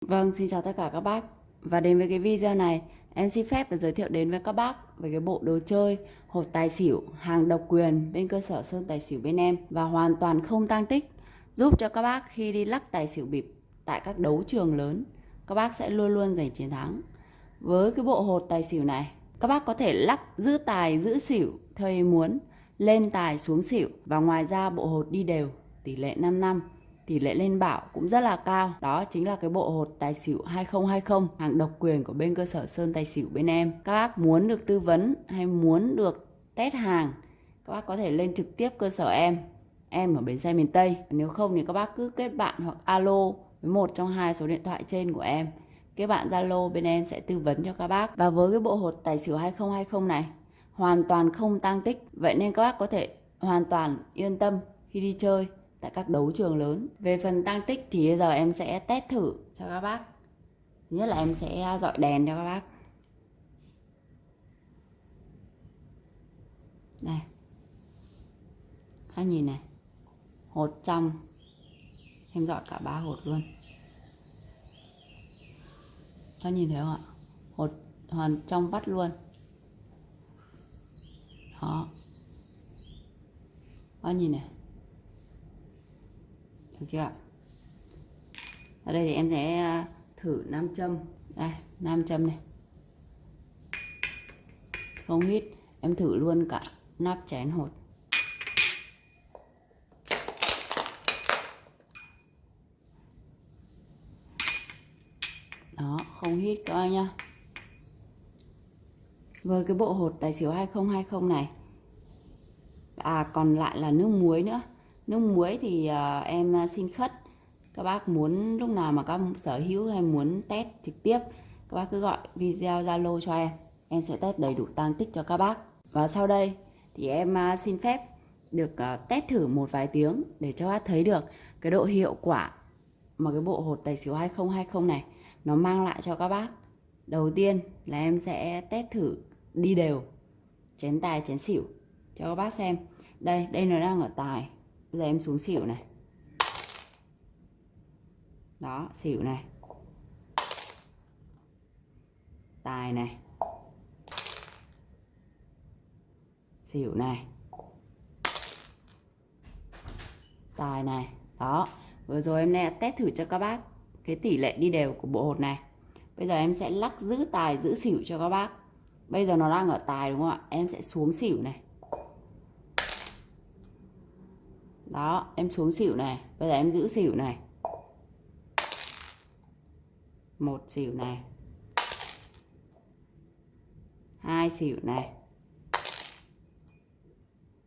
Vâng, xin chào tất cả các bác. Và đến với cái video này, em xin phép được giới thiệu đến với các bác về cái bộ đồ chơi hộp tài xỉu hàng độc quyền bên cơ sở Sơn Tài xỉu bên em và hoàn toàn không tăng tích, giúp cho các bác khi đi lắc tài xỉu bịp tại các đấu trường lớn, các bác sẽ luôn luôn giành chiến thắng. Với cái bộ hột tài xỉu này, các bác có thể lắc giữ tài giữ xỉu theo ý muốn, lên tài xuống xỉu và ngoài ra bộ hột đi đều tỷ lệ 5 năm tỷ lệ lên bảo cũng rất là cao. Đó chính là cái bộ hột tài xỉu 2020 hàng độc quyền của bên cơ sở Sơn Tài xỉu bên em. Các bác muốn được tư vấn hay muốn được test hàng, các bác có thể lên trực tiếp cơ sở em. Em ở bến xe miền Tây. Nếu không thì các bác cứ kết bạn hoặc alo với một trong hai số điện thoại trên của em. Kết bạn Zalo bên em sẽ tư vấn cho các bác. Và với cái bộ hột tài xỉu 2020 này hoàn toàn không tăng tích. Vậy nên các bác có thể hoàn toàn yên tâm khi đi chơi tại các đấu trường lớn. Về phần tăng tích thì bây giờ em sẽ test thử cho các bác. Thứ nhất là em sẽ à, dọi đèn cho các bác. Đây. Các nhìn này. Hột trong. Em dọi cả ba hột luôn. Các nhìn thấy không ạ? Hột hoàn trong vắt luôn. Đó. Các nhìn này được chưa ở đây thì em sẽ ờ, thử nam châm. Đây, nam châm này. Không hít, em thử luôn cả nắp chén hột. Đó, không hít các anh nhá. Với cái bộ hột tài xỉu 2020 này. À còn lại là nước muối nữa nước muối thì uh, em ờ, xin khất. Các bác muốn lúc nào mà các sở hữu hay muốn test trực tiếp các bác cứ gọi video zalo cho em. Em sẽ test đầy đủ tăng tích cho các bác. Và sau đây thì em uh, xin phép được uh, test thử một vài tiếng để cho bác thấy được cái độ hiệu quả mà cái bộ hột tài xỉu 2020 này nó mang lại cho các bác. Đầu tiên là em sẽ test thử đi đều chén tài chén xỉu cho các bác xem. Đây đây nó đang ở tài giờ em xuống xỉu này. Đó, xỉu này. Tài này. Xỉu này. Tài này. Đó, vừa rồi em đã test thử cho các bác cái tỷ lệ đi đều của bộ hột này. Bây giờ em sẽ lắc giữ tài, giữ xỉu cho các bác. Bây giờ nó đang ở tài đúng không ạ? Em sẽ xuống xỉu này. Đó, em xuống xỉu này. Bây giờ em giữ xỉu này. Một xỉu này. Hai xỉu này.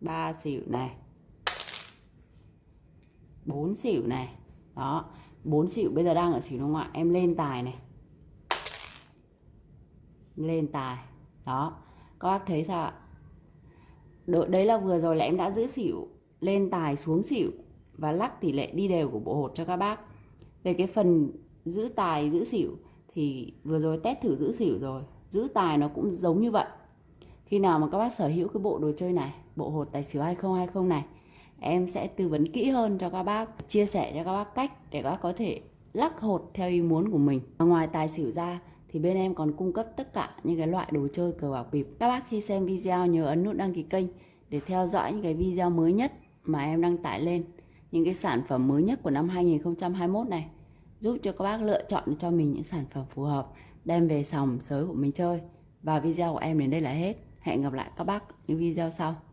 Ba xỉu này. Bốn xỉu này. Đó, bốn xỉu bây giờ đang ở xỉu đúng không ạ? Em lên tài này. Lên tài. Đó, các bác thấy sao ạ? Đấy là vừa rồi là em đã giữ xỉu lên tài xuống xỉu và lắc tỷ lệ đi đều của bộ hột cho các bác. Về cái phần giữ tài giữ xỉu thì vừa rồi test thử giữ xỉu rồi. Giữ tài nó cũng giống như vậy. Khi nào mà các bác sở hữu cái bộ đồ chơi này, bộ hột tài xỉu 2020 này, em sẽ tư vấn kỹ hơn cho các bác, chia sẻ cho các bác cách để các bác có thể lắc hột theo ý muốn của mình. Ngoài tài xỉu ra thì bên em còn cung cấp tất cả những cái loại đồ chơi cờ bạc bịp. Các bác khi xem video nhớ ấn nút đăng ký kênh để theo dõi những cái video mới nhất mà em đăng tải lên, những cái sản phẩm mới nhất của năm 2021 này, giúp cho các bác lựa chọn cho mình những sản phẩm phù hợp, đem về sòng sới của mình chơi. Và video của em đến đây là hết. Hẹn gặp lại các bác những video sau.